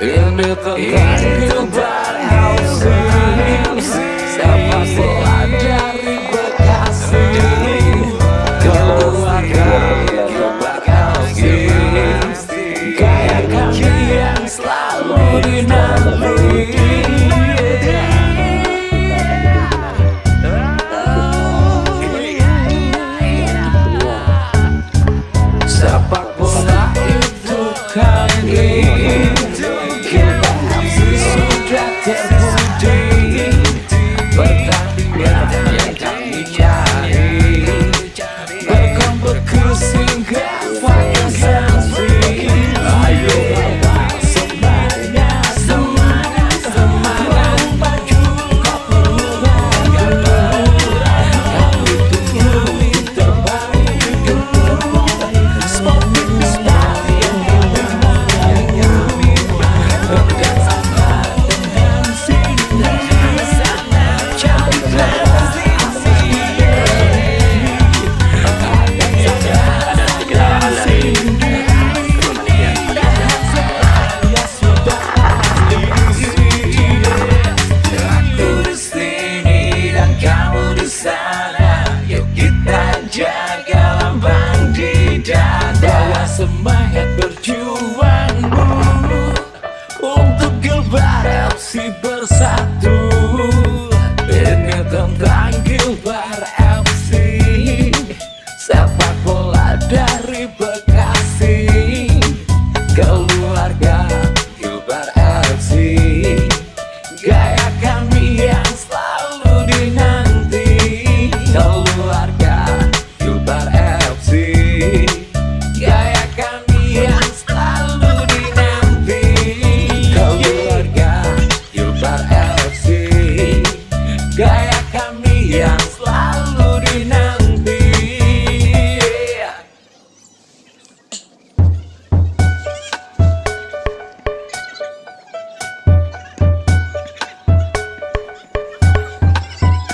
Ini the kehidupan hausi Sama sekolah dari Bekasi kami yang selalu dinanti. of mine.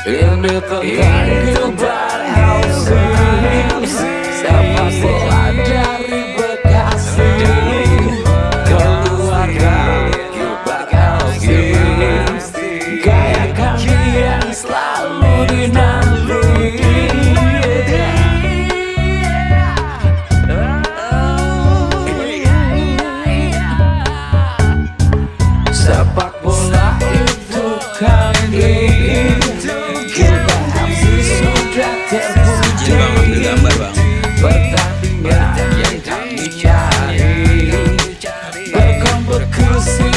In the kebar housing dari yang selalu dinanti você